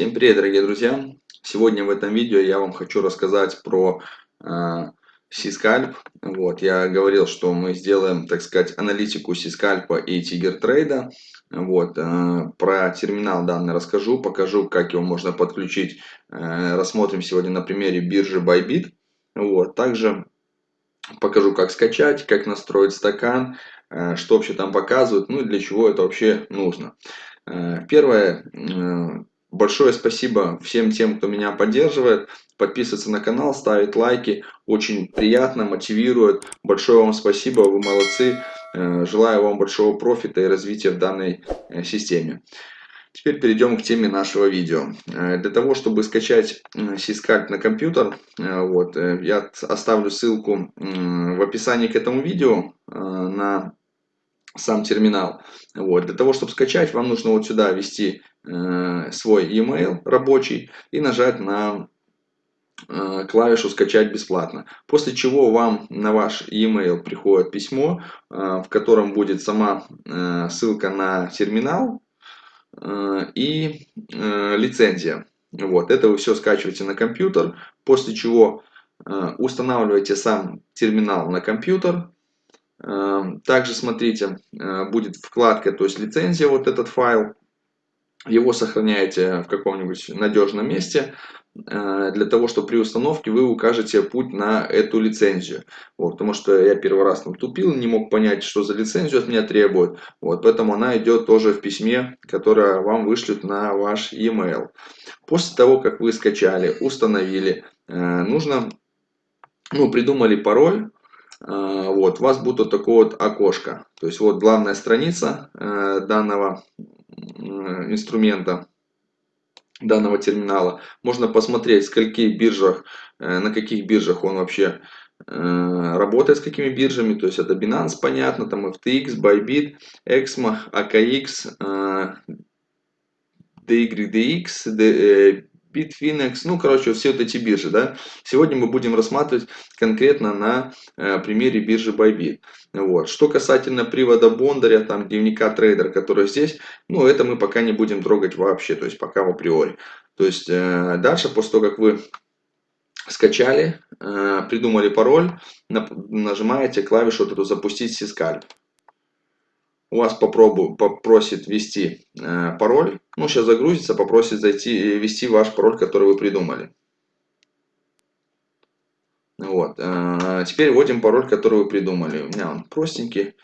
Всем привет, дорогие друзья! Сегодня в этом видео я вам хочу рассказать про э, Сискальп. Вот, я говорил, что мы сделаем, так сказать, аналитику Сискальпа и Тигер Трейда. Вот, э, про терминал данный расскажу, покажу, как его можно подключить. Э, рассмотрим сегодня на примере биржи Bybit. Вот, также покажу, как скачать, как настроить стакан, э, что вообще там показывают, ну и для чего это вообще нужно. Э, первое, э, Большое спасибо всем тем, кто меня поддерживает. Подписывается на канал, ставит лайки. Очень приятно, мотивирует. Большое вам спасибо, вы молодцы. Э, желаю вам большого профита и развития в данной э, системе. Теперь перейдем к теме нашего видео. Э, для того, чтобы скачать Сискальп на компьютер, вот, я оставлю ссылку в описании к этому видео на сам терминал. Вот. Для того, чтобы скачать, вам нужно вот сюда ввести свой e-mail рабочий и нажать на э, клавишу «Скачать бесплатно». После чего вам на ваш e-mail приходит письмо, э, в котором будет сама э, ссылка на терминал э, и э, лицензия. Вот. Это вы все скачиваете на компьютер, после чего э, устанавливаете сам терминал на компьютер, также смотрите, э, будет вкладка, то есть лицензия, вот этот файл. Его сохраняете в каком-нибудь надежном месте, э, для того, чтобы при установке вы укажете путь на эту лицензию. Вот, потому что я первый раз там тупил, не мог понять, что за лицензию от меня требуют. Вот, поэтому она идет тоже в письме, которое вам вышлют на ваш e-mail. После того, как вы скачали, установили, э, нужно, ну, придумали пароль, а, вот, у вас будет вот такое вот окошко. То есть вот главная страница э, данного инструмента, данного терминала. Можно посмотреть, скольки биржах, э, на каких биржах он вообще э, работает, с какими биржами. То есть это Binance, понятно, там FTX, Bybit, Exmo, AKX, DYDX, Bitfinex, ну, короче, все вот эти биржи, да. Сегодня мы будем рассматривать конкретно на э, примере биржи Bybit. Вот. Что касательно привода Бондаря, там, дневника трейдера, который здесь, ну, это мы пока не будем трогать вообще, то есть пока в априори. То есть э, дальше, после того, как вы скачали, э, придумали пароль, нажимаете клавишу вот эту «Запустить сискальп» у вас попробую, попросит ввести э, пароль. Ну, сейчас загрузится, попросит зайти и ввести ваш пароль, который вы придумали. Вот. Э, теперь вводим пароль, который вы придумали. У меня он простенький.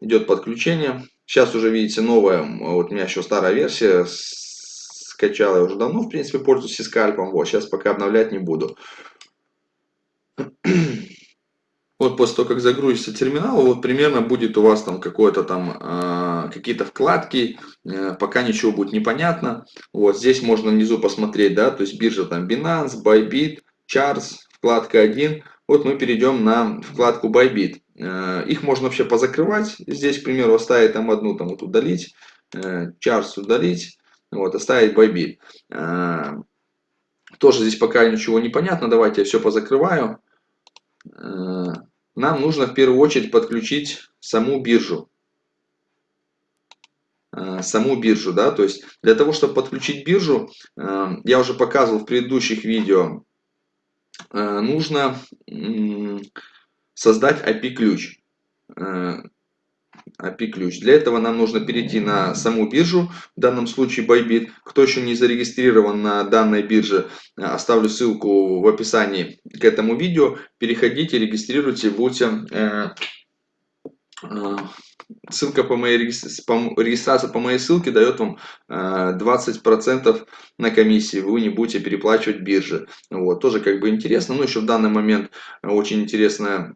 Идет подключение. Сейчас уже видите новая, вот у меня еще старая версия. Скачал я уже давно, в принципе, пользуюсь скальпом. Вот, сейчас пока обновлять не буду. Вот после того, как загрузится терминал, вот примерно будет у вас там какое-то там э, какие-то вкладки, э, пока ничего будет непонятно. Вот здесь можно внизу посмотреть, да, то есть биржа там Binance, Bybit, Charts, вкладка 1. Вот мы перейдем на вкладку Bybit. Э, их можно вообще позакрывать. Здесь, к примеру, оставить там одну, там вот удалить, Charts удалить, вот, оставить Bybit. Тоже здесь пока ничего не понятно. Давайте я все позакрываю. Э, нам нужно в первую очередь подключить саму биржу. Э, саму биржу, да, то есть для того, чтобы подключить биржу, э, я уже показывал в предыдущих видео, э, нужно создать API-ключ. API-ключ. Для этого нам нужно перейти на саму биржу, в данном случае Bybit. Кто еще не зарегистрирован на данной бирже, оставлю ссылку в описании к этому видео. Переходите, регистрируйте, будьте... Э, э, ссылка по моей регистрации по моей ссылке дает вам 20% э, на комиссии. Вы не будете переплачивать бирже. Вот, тоже как бы интересно. Ну, еще в данный момент очень интересная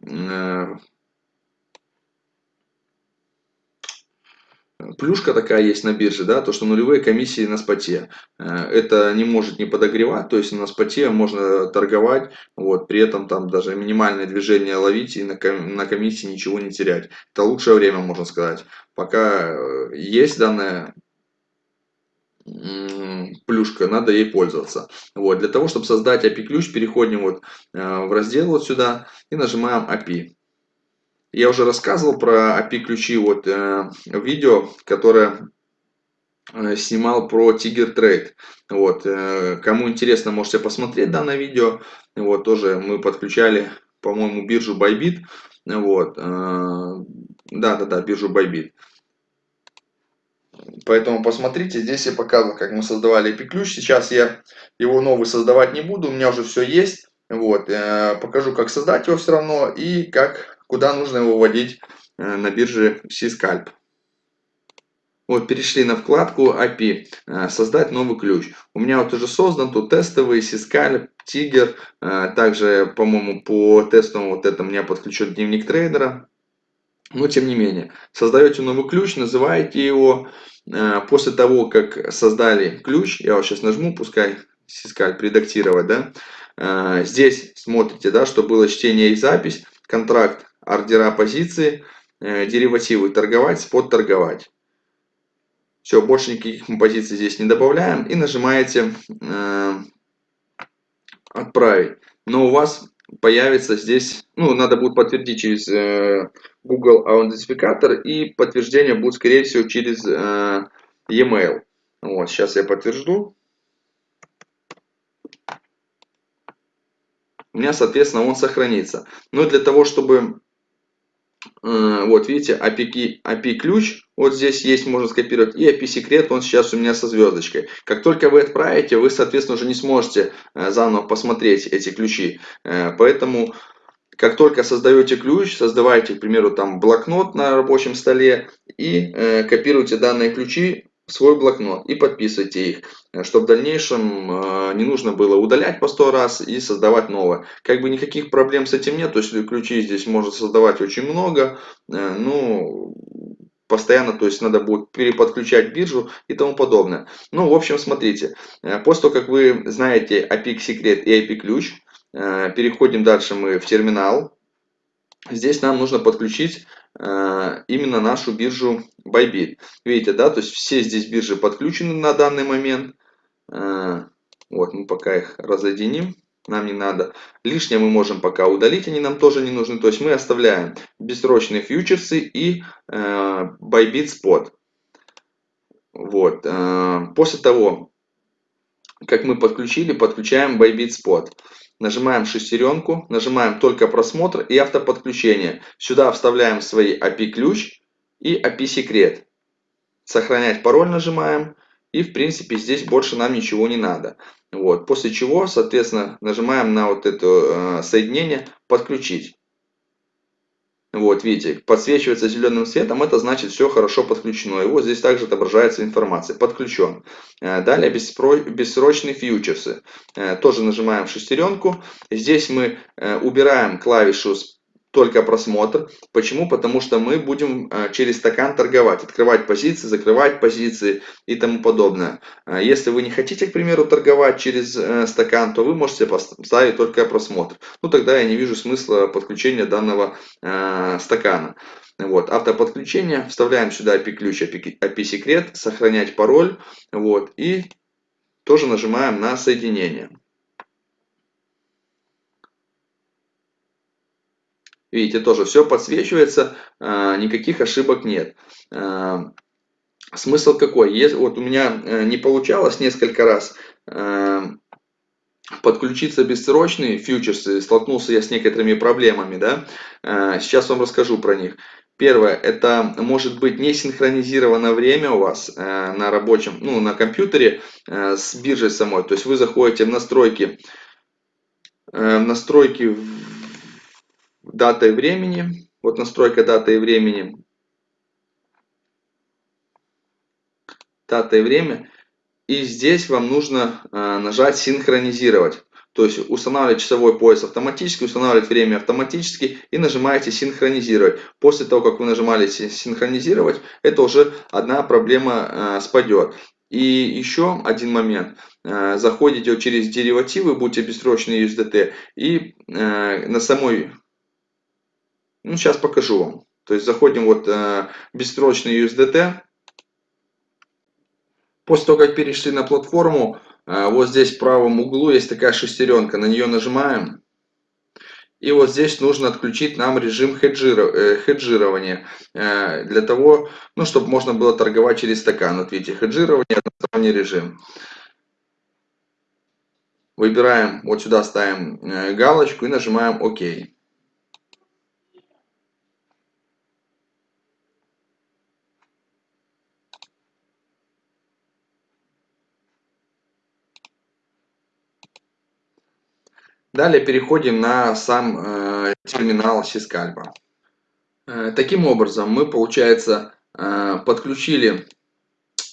плюшка такая есть на бирже, да, то что нулевые комиссии на споте. Э, это не может не подогревать, то есть на споте можно торговать, вот, при этом там даже минимальное движение ловить и на, комиссии ничего не терять. Это лучшее время, можно сказать. Пока э, есть данная плюшка, надо ей пользоваться. Вот, для того, чтобы создать API-ключ, переходим вот э, в раздел вот сюда и нажимаем API. Я уже рассказывал про API-ключи вот, э, видео, которое э, снимал про Tiger Trade. Вот, э, кому интересно, можете посмотреть данное видео. Вот, тоже мы подключали, по-моему, биржу Bybit. Вот, да-да-да, биржу Bybit. Поэтому посмотрите, здесь я показывал, как мы создавали IP-ключ. Сейчас я его новый создавать не буду, у меня уже все есть. Вот, э, покажу, как создать его все равно и как, куда нужно его вводить э, на бирже C-Scalp. Вот, перешли на вкладку API, э, создать новый ключ. У меня вот уже создан тут тестовый C-Scalp, Tiger. Также, по-моему, по тестовому вот это меня подключен дневник трейдера. Но тем не менее, создаете новый ключ, называете его. После того, как создали ключ, я вот сейчас нажму, пускай C-Scalp редактировать, да, Э, здесь смотрите, да, что было чтение и запись, контракт, ордера позиции, э, деривативы торговать, спот торговать. Все, больше никаких позиций здесь не добавляем и нажимаете э, отправить. Но у вас появится здесь, ну, надо будет подтвердить через э, Google аутентификатор и подтверждение будет, скорее всего, через э, e-mail. Вот, сейчас я подтвержду. у меня, соответственно, он сохранится. Но для того, чтобы, вот видите, API, API ключ, вот здесь есть, можно скопировать, и API секрет, он сейчас у меня со звездочкой. Как только вы отправите, вы, соответственно, уже не сможете э, заново посмотреть эти ключи. Э, поэтому, как только создаете ключ, создавайте, к примеру, там блокнот на рабочем столе и копируйте данные ключи свой блокнот и подписывайте их, э, чтобы в дальнейшем э, не нужно было удалять по 100 раз и создавать новое. Как бы никаких проблем с этим нет, то есть ключи здесь можно создавать очень много, э, ну, постоянно, то есть надо будет переподключать биржу и тому подобное. Ну, в общем, смотрите, после того, как вы знаете API секрет и API ключ, переходим дальше мы в терминал. Здесь нам нужно подключить именно нашу биржу Bybit. Видите, да, то есть все здесь биржи подключены на данный момент. Э, вот, мы пока их разъединим, нам не надо. Лишнее мы можем пока удалить, они нам тоже не нужны. То есть мы оставляем бессрочные фьючерсы и э, Bybit Spot. Вот. После того, как мы подключили, подключаем Bybit Spot. Нажимаем шестеренку, нажимаем только просмотр и автоподключение. Сюда вставляем свои API ключ и API секрет. Сохранять пароль нажимаем. И в принципе здесь больше нам ничего не надо. Вот. После чего, соответственно, нажимаем на вот это э, соединение «Подключить». Вот, видите, подсвечивается зеленым цветом, это значит все хорошо подключено. И вот здесь также отображается информация, подключен. Э, далее бессрочные фьючерсы. Э, тоже нажимаем шестеренку. Здесь мы э, убираем клавишу только просмотр. Почему? Потому что мы будем э, через стакан торговать, открывать позиции, закрывать позиции и тому подобное. Э, если вы не хотите, к примеру, торговать через э, стакан, то вы можете поставить только просмотр. Ну тогда я не вижу смысла подключения данного стакана. Вот, автоподключение, вставляем сюда API-ключ, API-секрет, сохранять пароль, вот, и тоже нажимаем на соединение. Видите, тоже все подсвечивается, а, никаких ошибок нет. А, смысл какой? Вот у меня э, не получалось несколько раз а, подключиться бессрочные фьючерсы, столкнулся я с некоторыми проблемами, да, сейчас вам расскажу про них. Первое, это может быть не синхронизировано время у вас э, на рабочем, ну, на компьютере э, с биржей самой. То есть вы заходите в настройки, э, в настройки дата и времени. Вот настройка даты и времени. Дата и время. И здесь вам нужно э, нажать синхронизировать. То есть устанавливать часовой пояс автоматически, устанавливать время автоматически и нажимаете синхронизировать. После того, как вы нажимали синхронизировать, это уже одна проблема э, спадет. И еще один момент. Э, заходите через деривативы, будьте бессрочные USDT, и на самой ну, сейчас покажу вам. То есть заходим вот э, бессрочный USDT. После того, как перешли на платформу, э, вот здесь в правом углу есть такая шестеренка. На нее нажимаем. И вот здесь нужно отключить нам режим э, хеджирования, для того, ну, чтобы можно было торговать через стакан. Вот видите, хеджирование, односторонний режим. Выбираем, вот сюда ставим галочку и нажимаем ОК. Далее переходим на сам э, терминал Сискальпа. Э, таким образом, мы, получается, э, подключили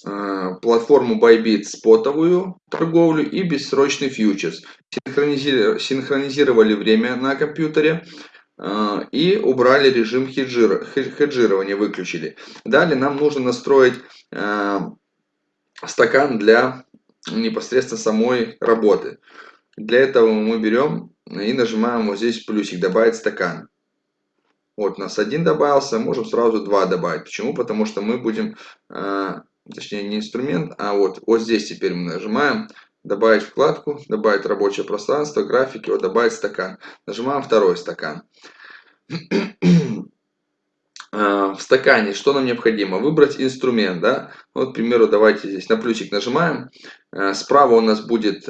э, платформу Bybit спотовую торговлю и бессрочный фьючерс. Синхронизировали, синхронизировали время на компьютере э, и убрали режим хеджир, хеджирования, выключили. Далее нам нужно настроить э, стакан для непосредственно самой работы. Для этого мы берем и нажимаем вот здесь плюсик «Добавить стакан». Вот у нас один добавился, можем сразу два добавить. Почему? Потому что мы будем, э, точнее не инструмент, а вот, вот здесь теперь мы нажимаем добавить вкладку, добавить рабочее пространство, графики, вот добавить стакан. Нажимаем второй стакан. Э, в стакане что нам необходимо? Выбрать инструмент, да. Вот, к примеру, давайте здесь на плюсик нажимаем. Э, справа у нас будет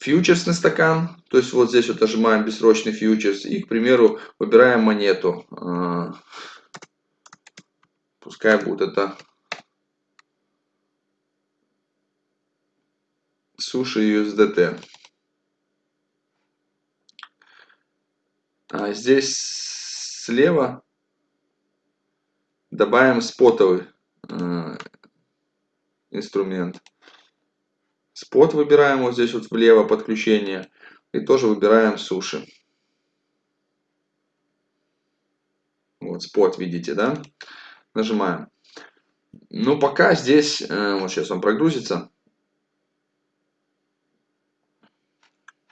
фьючерсный стакан, то есть вот здесь вот нажимаем бессрочный фьючерс и, к примеру, выбираем монету. А, пускай будет это суши USDT. А здесь слева добавим спотовый э, инструмент. Спот выбираем вот здесь вот влево подключение. И тоже выбираем суши. Вот спот видите, да? Нажимаем. Ну пока здесь, э, вот сейчас он прогрузится.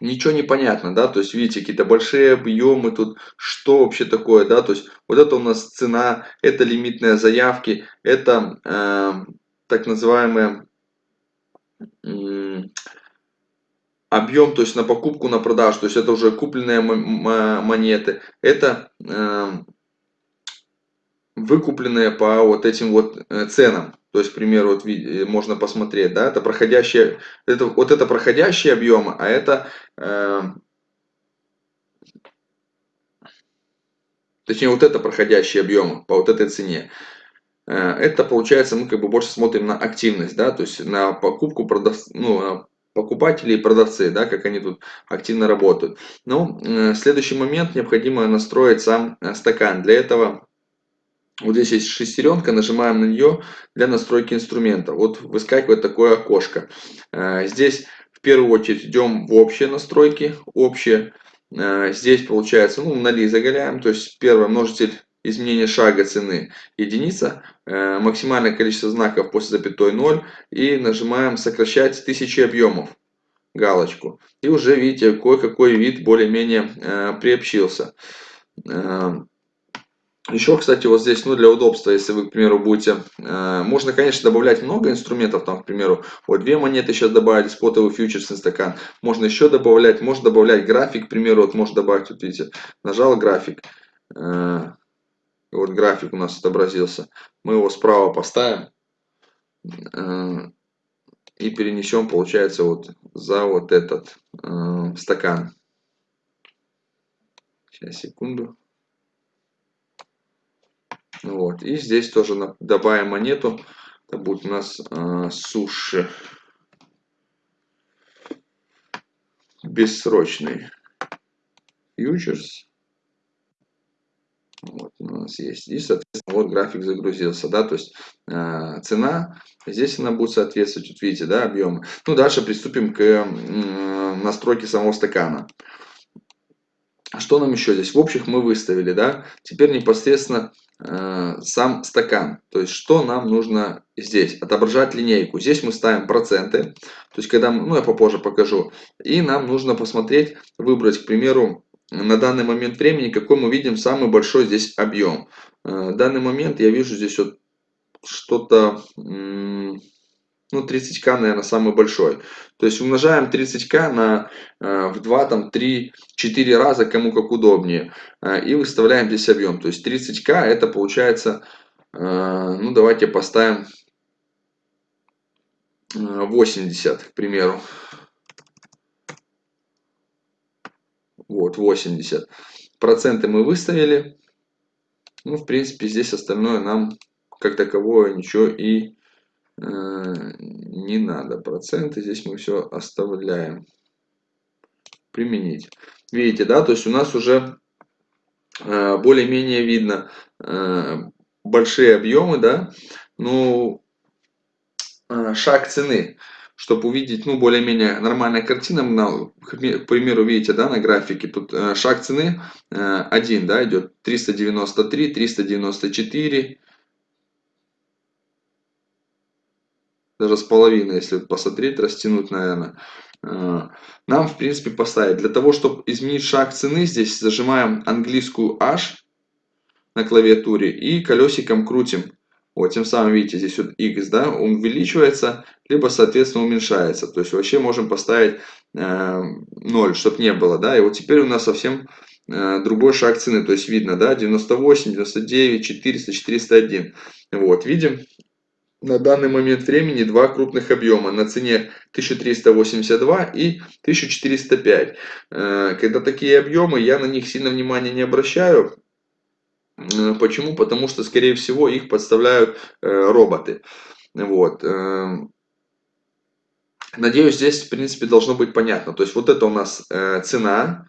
Ничего не понятно, да, то есть видите, какие-то большие объемы тут, что вообще такое, да, то есть вот это у нас цена, это лимитные заявки, это э, так называемые объем, то есть на покупку, на продажу, то есть это уже купленные монеты, это э, выкупленные по вот этим вот э, ценам. То есть, к примеру, вот э, можно посмотреть, да, это проходящие, это, вот это проходящие объемы, а это, э, точнее, вот это проходящие объемы по вот этой цене. Это получается, мы как бы больше смотрим на активность, да, то есть на покупку, продав, ну, покупатели и продавцы, да, как они тут активно работают. Э, следующий момент необходимо настроить сам э, стакан. Для этого вот здесь есть шестеренка, нажимаем на нее для настройки инструмента. Вот выскакивает такое окошко. Э, здесь в первую очередь идем в общие настройки, общие. Э, здесь получается, ну, на ли заголяем, то есть первый множитель изменение шага цены единица, э, максимальное количество знаков после запятой 0 и нажимаем сокращать тысячи объемов галочку. И уже видите, кое-какой вид более-менее э, приобщился. Э, еще, кстати, вот здесь, ну, для удобства, если вы, к примеру, будете, э, можно, конечно, добавлять много инструментов, там, к примеру, вот две монеты сейчас добавить, спотовый фьючерсный стакан, можно еще добавлять, можно добавлять график, к примеру, вот можно добавить, вот видите, нажал график, вот график у нас отобразился. Мы его справа поставим э, и перенесем, получается, вот за вот этот э, стакан. Сейчас, секунду. Вот. И здесь тоже добавим монету. Это будет у нас э, суши. Бессрочный фьючерс. Вот у нас есть. И, соответственно, вот график загрузился, да, то есть э, цена, здесь она будет соответствовать, вот видите, да, объемы. Ну, дальше приступим к э, настройке самого стакана. Что нам еще здесь? В общих мы выставили, да. Теперь непосредственно э, сам стакан. То есть, что нам нужно здесь? Отображать линейку. Здесь мы ставим проценты. То есть, когда, ну, я попозже покажу. И нам нужно посмотреть, выбрать, к примеру, на данный момент времени, какой мы видим самый большой здесь объем. В э, данный момент я вижу здесь вот что-то ну 30к, наверное, самый большой. То есть умножаем 30к на э, в 2, там 3, 4 раза, кому как удобнее. Э, и выставляем здесь объем. То есть 30к это получается, ну давайте поставим 80, к примеру. Вот, 80. Проценты мы выставили. Ну, в принципе, здесь остальное нам как таковое ничего и э, не надо. Проценты здесь мы все оставляем. Применить. Видите, да, то есть у нас уже э, более-менее видно э, большие объемы, да, ну, э, шаг цены чтобы увидеть, ну, более-менее нормальная картина, на, к примеру, видите, да, на графике, тут э, шаг цены э, 1, да, идет 393, 394, даже с половиной, если посмотреть, растянуть, наверное. Э, нам, в принципе, поставить. Для того, чтобы изменить шаг цены, здесь зажимаем английскую H на клавиатуре и колесиком крутим вот, тем самым, видите, здесь вот x, да, он увеличивается, либо, соответственно, уменьшается. То есть, вообще можем поставить э, 0, чтобы не было, да. И вот теперь у нас совсем э, другой шаг цены. То есть, видно, да, 98, 99, 400, 401. Вот, видим, на данный момент времени два крупных объема на цене 1382 и 1405. Э, когда такие объемы, я на них сильно внимания не обращаю. Э, почему? Потому что, скорее всего, их подставляют э, роботы. Вот. Эм, надеюсь, здесь, в принципе, должно быть понятно. То есть, вот это у нас э, цена,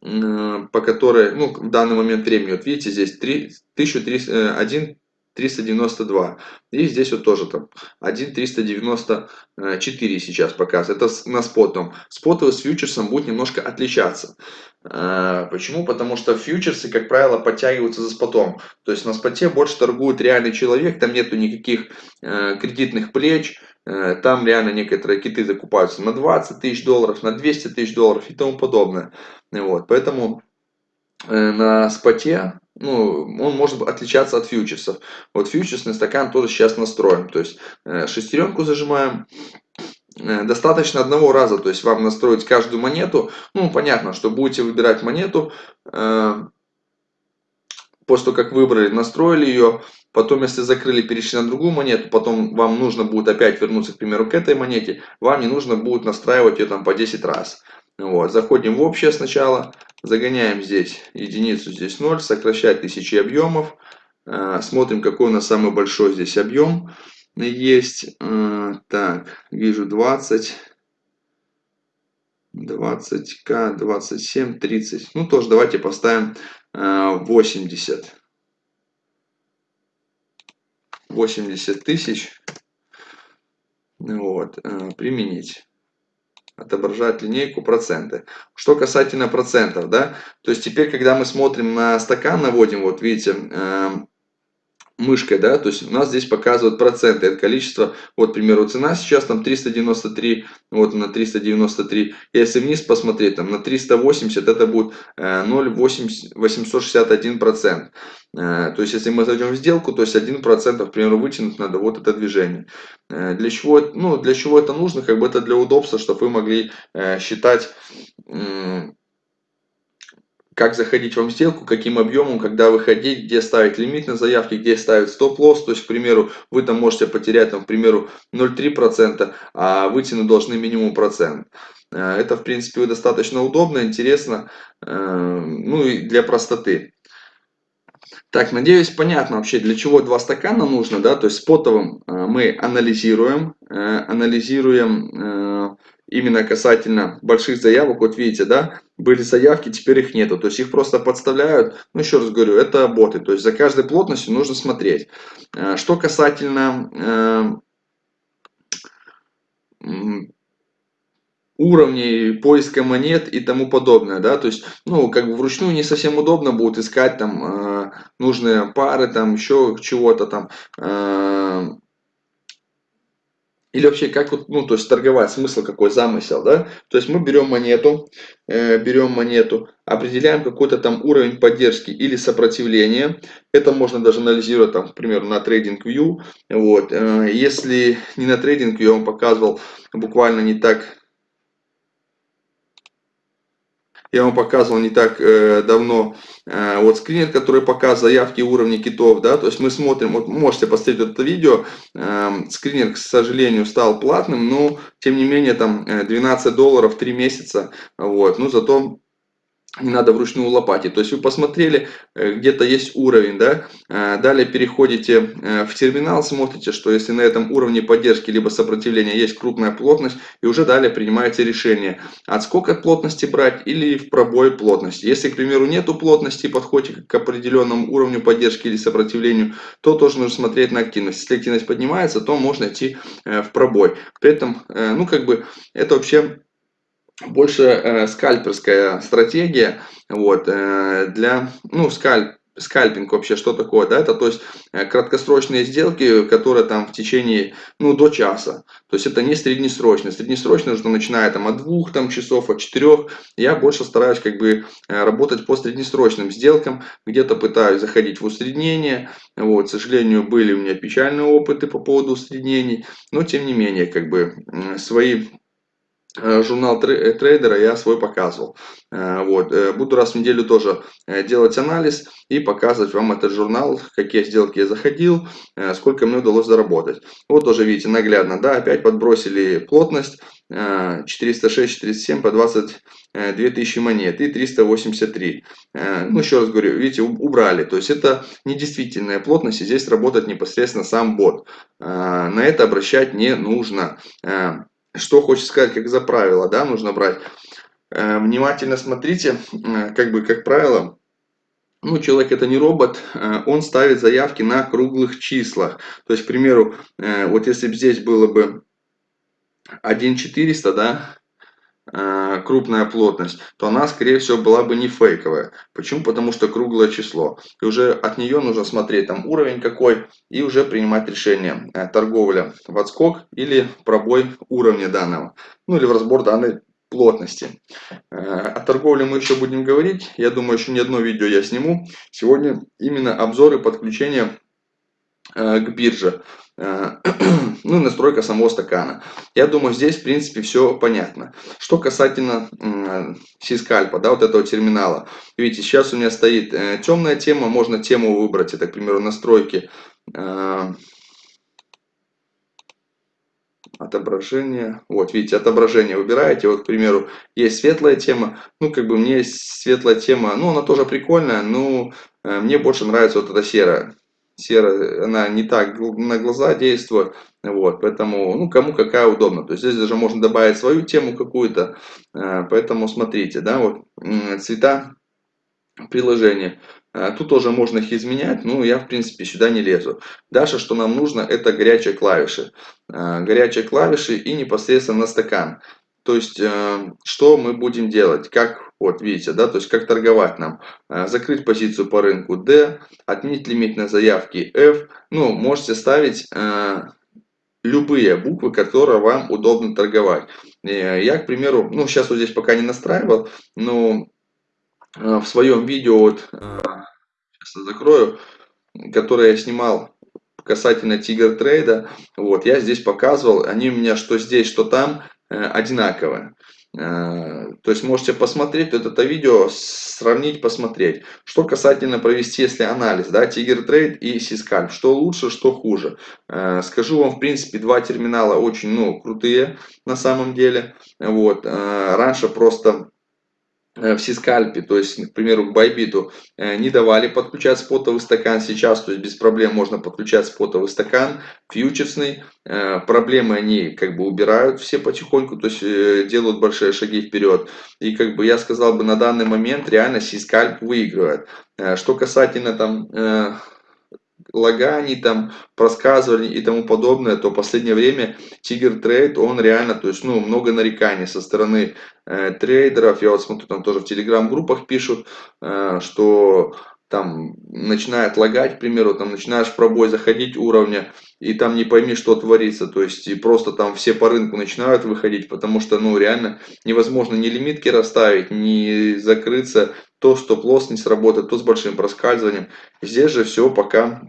по которой, ну, в данный момент времени, вот видите, здесь 3, 1301 392. И здесь вот тоже там 1,394 сейчас показывает. Это на спотом. Спотовый с фьючерсом будет немножко отличаться. А, почему? Потому что фьючерсы, как правило, подтягиваются за спотом. То есть на споте больше торгует реальный человек, там нету никаких э, кредитных плеч, э, там реально некоторые киты закупаются на 20 тысяч долларов, на 200 тысяч долларов и тому подобное. Вот, поэтому э, на споте ну, он может отличаться от фьючерсов. Вот фьючерсный стакан тоже сейчас настроим. То есть шестеренку зажимаем, Э, достаточно одного раза, то есть вам настроить каждую монету. Ну, понятно, что будете выбирать монету, э, после того, как выбрали, настроили ее, потом, если закрыли, перешли на другую монету, потом вам нужно будет опять вернуться, к примеру, к этой монете, вам не нужно будет настраивать ее там по 10 раз. Вот, заходим в общее сначала, загоняем здесь единицу, здесь 0, сокращать тысячи объемов, э, смотрим, какой у нас самый большой здесь объем есть. Э, так, вижу 20. 20к, 27, 30. Ну, тоже давайте поставим 80. Э, 80 тысяч. Вот, применить отображать линейку проценты. Что касательно процентов, да, то есть теперь, когда мы смотрим на стакан, наводим, вот видите, мышкой, да, то есть у нас здесь показывают проценты, это количество, вот, к примеру, цена сейчас там 393, вот на 393, если вниз посмотреть, там на 380, это будет 0,861 э, процент. Э, то есть, если мы зайдем в сделку, то есть 1 процент, к примеру, вытянуть надо вот это движение. Э, для чего, ну, для чего это нужно? Как бы это для удобства, чтобы вы могли считать как заходить вам в сделку, каким объемом, когда выходить, где ставить лимит на заявки, где ставить стоп-лосс. То есть, к примеру, вы там можете потерять, там, к примеру, 0,3%, а вытянуть должны минимум процент. Э, это, в принципе, достаточно удобно, интересно, э, ну и для простоты. Так, надеюсь, понятно вообще, для чего два стакана нужно, да, то есть спотовым э, мы анализируем, анализируем именно касательно больших заявок, вот видите, да, были заявки, теперь их нету, то есть их просто подставляют, ну еще раз говорю, это боты, то есть за каждой плотностью нужно смотреть. Э, что касательно э, уровней поиска монет и тому подобное, да, то есть, ну, как бы вручную не совсем удобно будет искать там э, нужные пары, там еще чего-то там, или вообще, как вот, ну, то есть торговать, смысл какой, замысел, да? То есть мы берем монету, э, берем монету, определяем какой-то там уровень поддержки или сопротивления. Это можно даже анализировать, там, к примеру, на TradingView. Вот. Э, если не на TradingView, я вам показывал буквально не так я вам показывал не так э, давно э, вот скринер, который показывает заявки уровня китов, да, то есть мы смотрим, вот можете посмотреть это видео, э, скринер, к сожалению, стал платным, но тем не менее там 12 э, долларов 3 месяца, вот, ну зато не надо вручную лопатить. То есть вы посмотрели, э, где-то есть уровень, да, э, далее переходите э, в терминал, смотрите, что если на этом уровне поддержки либо сопротивления есть крупная плотность, и уже далее принимаете решение, от плотности брать или в пробой плотности. Если, к примеру, нету плотности, подходите к определенному уровню поддержки или сопротивлению, то тоже нужно смотреть на активность. Если активность поднимается, то можно идти в пробой. При этом, ну, как бы, это вообще больше э, скальперская стратегия вот, э, для, ну, скальп, скальпинг вообще что такое, да, это то есть э, краткосрочные сделки, которые там в течение, ну, до часа, то есть это не среднесрочно, среднесрочно нужно начиная там от двух там часов, от четырех, я больше стараюсь как бы э, работать по среднесрочным сделкам, где-то пытаюсь заходить в усреднение, вот, к сожалению, были у меня печальные опыты по поводу усреднений, но тем не менее, как бы свои журнал э, трейдера я свой показывал. Э, вот. Буду раз в неделю тоже делать анализ и показывать вам этот журнал, какие сделки я заходил, сколько мне удалось заработать. Вот тоже видите наглядно, да, опять подбросили плотность 406-407 по 22 тысячи монет и 383. Ну, еще раз говорю, видите, убрали. То есть это недействительная плотность, и здесь работает непосредственно сам бот. На это обращать не нужно. Что хочет сказать, как за правило, да, нужно брать. Э, внимательно смотрите, э, как бы, как правило, ну, человек это не робот, э, он ставит заявки на круглых числах. То есть, к примеру, вот если бы здесь было бы 1400, да, крупная плотность, то она, скорее всего, была бы не фейковая. Почему? Потому что круглое число. И уже от нее нужно смотреть там уровень какой и уже принимать решение. Э, торговля в отскок или пробой уровня данного. Ну или в разбор данной плотности. Э, о торговле мы еще будем говорить. Я думаю, еще не одно видео я сниму. Сегодня именно обзоры подключения к бирже. Э, ну и настройка самого стакана. Я думаю, здесь, в принципе, все понятно. Что касательно сискальпа, да, вот этого терминала. Видите, сейчас у меня стоит э, темная тема, можно тему выбрать, это, к примеру, настройки э, отображение. Вот, видите, отображение выбираете. Вот, к примеру, есть светлая тема. Ну, как бы мне светлая тема, ну, она тоже прикольная, но мне больше нравится вот эта серая серая, она не так на глаза действует, вот, поэтому, ну, кому какая удобно, то есть здесь даже можно добавить свою тему какую-то, э, поэтому смотрите, да, вот, цвета приложения, э, тут тоже можно их изменять, но я, в принципе, сюда не лезу. Дальше, что нам нужно, это горячие клавиши, э, горячие клавиши и непосредственно на стакан. То есть, что мы будем делать, как вот, видите, да, то есть как торговать нам. Э, закрыть позицию по рынку D, отменить лимит на заявки F. Ну, можете ставить э, любые буквы, которые вам удобно торговать. Э, я, к примеру, ну, сейчас вот здесь пока не настраивал, но в своем видео, вот, сейчас закрою, которое я снимал касательно Тигр Трейда, вот, я здесь показывал, они у меня что здесь, что там э, одинаковые. Э, то есть можете посмотреть вот это видео, сравнить, посмотреть. Что касательно провести, если анализ, да, Tiger Trade и Syscalp, что лучше, что хуже. Э, скажу вам, в принципе, два терминала очень, ну, крутые на самом деле. Вот, э, раньше просто в Сискальпе, то есть, к примеру, к Байбиту, э, не давали подключать спотовый стакан. Сейчас, то есть, без проблем можно подключать спотовый стакан, фьючерсный. Э, проблемы они как бы убирают все потихоньку, то есть, делают большие шаги вперед. И как бы я сказал бы, на данный момент реально CScalp выигрывает. Что касательно там лаганий, там, проскальзываний и тому подобное, то в последнее время Tiger Trade, он реально, то есть, ну, много нареканий со стороны э, трейдеров. Я вот смотрю, там тоже в телеграм-группах пишут, э, что там начинает лагать, к примеру, там начинаешь в пробой заходить уровня, и там не пойми, что творится, то есть и просто там все по рынку начинают выходить, потому что, ну, реально невозможно ни лимитки расставить, ни закрыться, то стоп-лосс не сработает, то с большим проскальзыванием. Здесь же все пока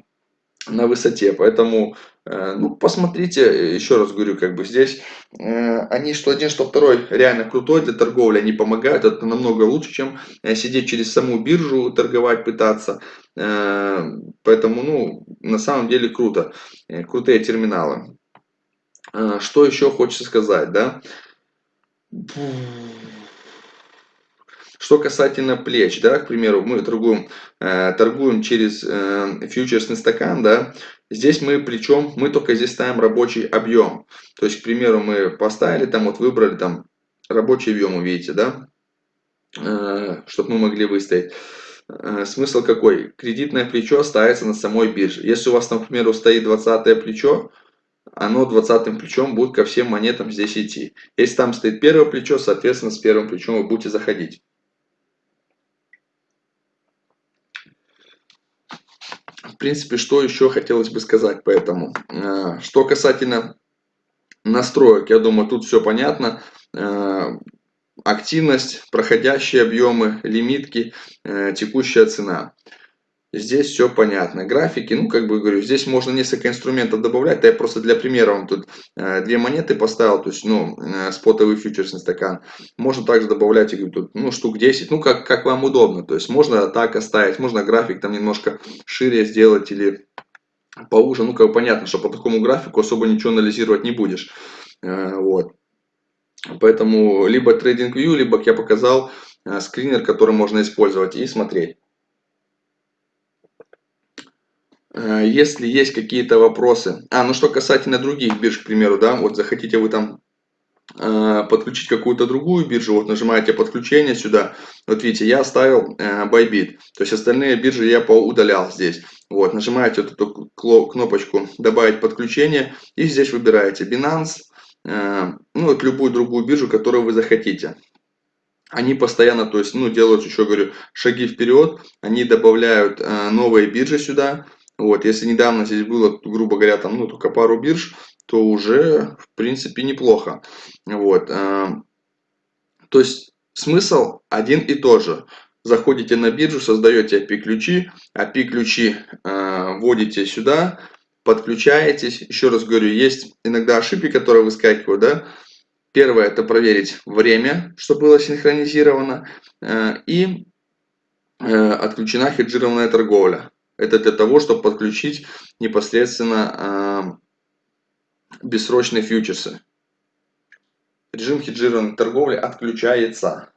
на высоте, поэтому Э, ну, посмотрите, еще раз говорю, как бы здесь э, они что один, что второй реально крутой для торговли, они помогают, это намного лучше, чем э, сидеть через саму биржу, торговать, пытаться. Поэтому, ну, на самом деле круто, крутые терминалы. Что еще хочется сказать, да? Что касательно плеч, да, к примеру, мы торгуем, торгуем через фьючерсный стакан, да, Здесь мы причем, мы только здесь ставим рабочий объем. То есть, к примеру, мы поставили там, вот выбрали там рабочий объем, увидите, да, э, чтобы мы могли выставить. Э, смысл какой? Кредитное плечо ставится на самой бирже. Если у вас примеру, стоит 20 плечо, оно 20 плечом будет ко всем монетам здесь идти. Если там стоит первое плечо, соответственно, с первым плечом вы будете заходить. В принципе, что еще хотелось бы сказать по этому. Э, что касательно настроек, я думаю, тут все понятно. Э, активность, проходящие объемы, лимитки, э, текущая цена. Здесь все понятно. Графики, ну, как бы говорю, здесь можно несколько инструментов добавлять. Я просто для примера вам тут э, две монеты поставил, то есть, ну, э, спотовый фьючерсный стакан. Можно также добавлять, я говорю, тут, ну, штук 10, ну, как, как вам удобно. То есть, можно так оставить, можно график там немножко шире сделать или поуже. Ну, как бы понятно, что по такому графику особо ничего анализировать не будешь. Э, вот. Поэтому либо TradingView, либо, как я показал, э, скринер, который можно использовать и смотреть. Э, если есть какие-то вопросы. А, ну что касательно других бирж, к примеру, да, вот захотите вы там э, подключить какую-то другую биржу, вот нажимаете подключение сюда, вот видите, я оставил э, Bybit, то есть остальные биржи я поудалял здесь. Вот, нажимаете вот эту кнопочку «Добавить подключение» и здесь выбираете Binance, ну вот любую другую биржу, которую вы захотите. Они постоянно, то есть, ну, делают, еще говорю, шаги вперед, они добавляют новые биржи сюда, вот, если недавно здесь было, грубо говоря, там, ну, только пару бирж, то уже, в принципе, неплохо. Вот, э, то есть, смысл один и тот же. Заходите на биржу, создаете API-ключи, API-ключи э, вводите сюда, подключаетесь. Еще раз говорю, есть иногда ошибки, которые выскакивают, да. Первое, это проверить время, что было синхронизировано, э, и отключена хеджированная торговля. Это для того, чтобы подключить непосредственно э, бессрочные фьючерсы. Режим хеджированной торговли отключается.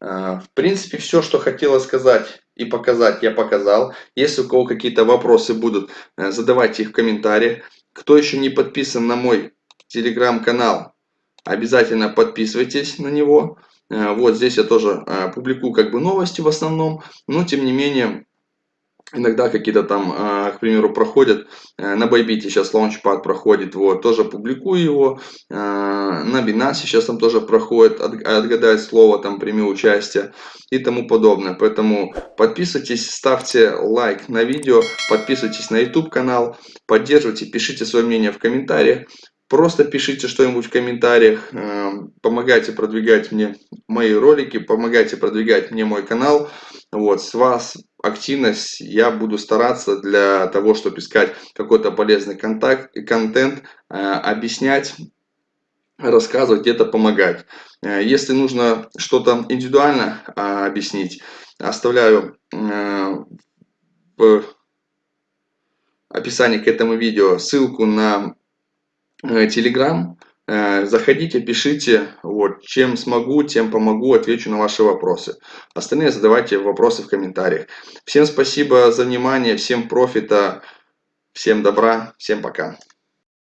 Э, в принципе, все, что хотела сказать и показать, я показал. Если у кого какие-то вопросы будут, э, задавайте их в комментариях. Кто еще не подписан на мой телеграм-канал, обязательно подписывайтесь на него. Э, вот здесь я тоже э, публикую как бы новости в основном, но тем не менее иногда какие-то там, а, к примеру, проходят, э, на Байбите сейчас лаунчпад проходит, вот, тоже публикую его, а, на Binance сейчас там тоже проходит, отгадать слово, там, прими участие и тому подобное. Поэтому подписывайтесь, ставьте лайк на видео, подписывайтесь на YouTube канал, поддерживайте, пишите свое мнение в комментариях. Просто пишите что-нибудь в комментариях, э, помогайте продвигать мне мои ролики, помогайте продвигать мне мой канал. Вот, с вас активность, я буду стараться для того, чтобы искать какой-то полезный контакт, контент, э, объяснять, рассказывать, где-то помогать. Э, если нужно что-то индивидуально объяснить, оставляю в описании к этому видео ссылку на Telegram. Э, заходите, пишите, вот, чем смогу, тем помогу, отвечу на ваши вопросы. Остальные задавайте вопросы в комментариях. Всем спасибо за внимание, всем профита, всем добра, всем пока.